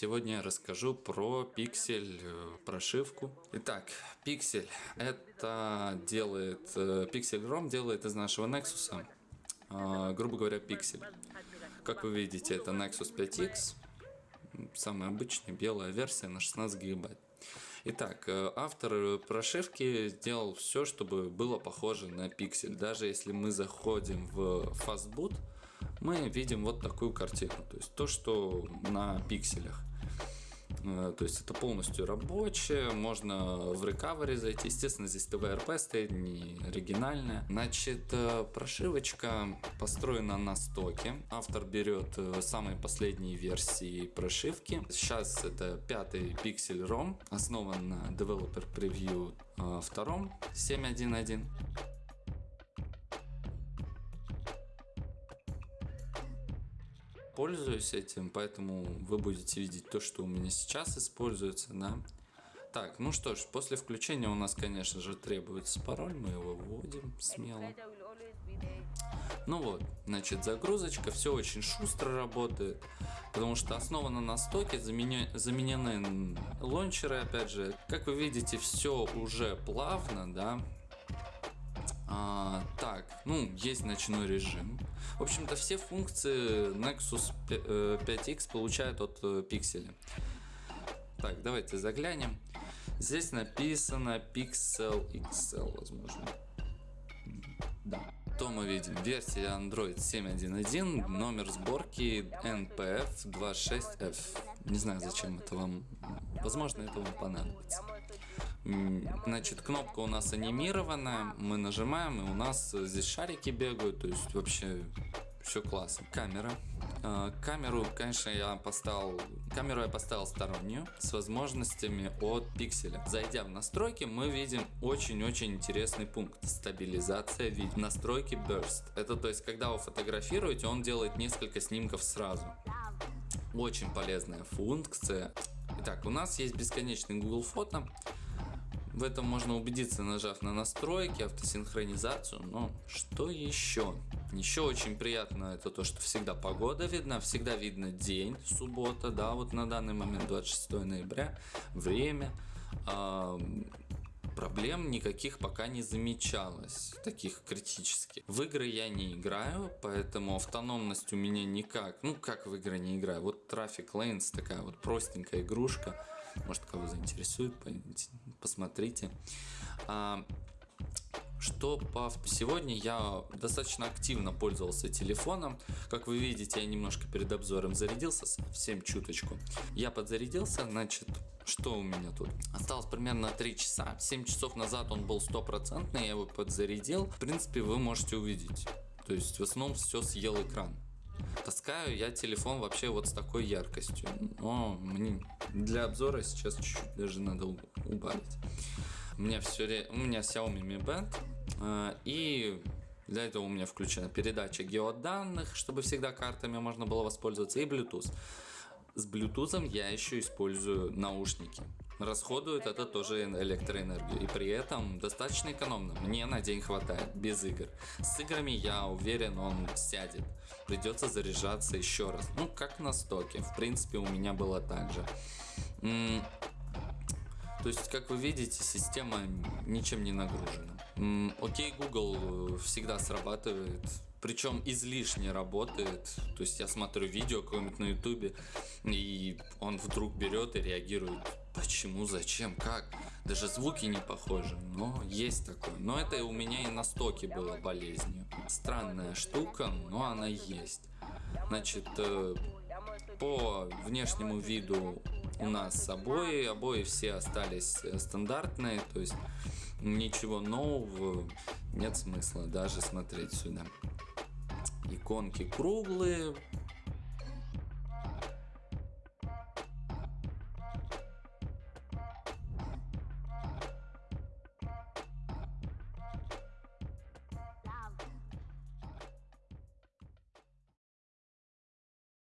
Сегодня я расскажу про пиксель э, прошивку. Итак, пиксель это делает, э, пиксель ROM делает из нашего Nexus, э, грубо говоря, пиксель. Как вы видите, это Nexus 5X, самая обычная белая версия на 16 гигабайт. Итак, автор прошивки сделал все, чтобы было похоже на пиксель. Даже если мы заходим в Fastboot, мы видим вот такую картину. То есть то, что на пикселях. Э, то есть это полностью рабочее, можно в рекавери зайти. Естественно, здесь ТВРП стоит, не оригинальная. Значит, э, прошивочка построена на стоке. Автор берет э, самые последние версии прошивки. Сейчас это пятый пиксель ROM, основан на Developer Preview 2 7.1.1. пользуюсь этим, поэтому вы будете видеть то, что у меня сейчас используется, да. Так, ну что ж, после включения у нас, конечно же, требуется пароль, мы его вводим смело. Ну вот, значит, загрузочка, все очень шустро работает, потому что основано на стоке, заменя... заменены лончеры, опять же. Как вы видите, все уже плавно, да, а, так, ну, есть ночной режим. В общем-то, все функции Nexus 5X э, получают от э, пикселя. Так, давайте заглянем. Здесь написано Pixel XL, возможно. Да. То мы видим версия Android 7.1.1, номер сборки NPF26F. Не знаю, зачем это вам. Возможно, это вам понадобится. Значит, кнопка у нас анимированная, мы нажимаем, и у нас здесь шарики бегают, то есть вообще все классно. Камера. А, камеру, конечно, я поставил, камеру я поставил стороннюю с возможностями от пикселя. Зайдя в настройки, мы видим очень-очень интересный пункт. Стабилизация видео. Настройки Burst. Это то есть, когда вы фотографируете, он делает несколько снимков сразу. Очень полезная функция. Итак, у нас есть бесконечный Google фото. В этом можно убедиться, нажав на настройки, автосинхронизацию. Но что еще? Еще очень приятно это то, что всегда погода видна, всегда видно день, суббота, да, вот на данный момент 26 ноября, время. А, проблем никаких пока не замечалось, таких критических. В игры я не играю, поэтому автономность у меня никак, ну как в игры не играю. Вот Traffic Lanes такая вот простенькая игрушка может, кого заинтересует, посмотрите. А, что по сегодня я достаточно активно пользовался телефоном. Как вы видите, я немножко перед обзором зарядился, совсем чуточку. Я подзарядился, значит, что у меня тут? Осталось примерно 3 часа. 7 часов назад он был стопроцентный, я его подзарядил. В принципе, вы можете увидеть. То есть в основном все съел экран. Таскаю я телефон вообще вот с такой яркостью. Но мне для обзора сейчас чуть-чуть даже надо убавить. У меня все у меня Xiaomi Mi Band э, и для этого у меня включена передача геоданных, чтобы всегда картами можно было воспользоваться, и Bluetooth. С Bluetooth я еще использую наушники. Расходует это тоже электроэнергию. И при этом достаточно экономно. Мне на день хватает, без игр. С играми я уверен, он сядет. Придется заряжаться еще раз. Ну, как на стоке. В принципе, у меня было так же. То есть, как вы видите, система ничем не нагружена. Окей, Google всегда срабатывает, причем излишне работает. То есть я смотрю видео какое-нибудь на ютубе, и он вдруг берет и реагирует. Почему, зачем, как? Даже звуки не похожи, но есть такое. Но это у меня и на стоке было болезнью. Странная штука, но она есть. Значит, э, по внешнему виду у нас обои, обои все остались э, стандартные, то есть ничего нового нет смысла даже смотреть сюда. Иконки круглые,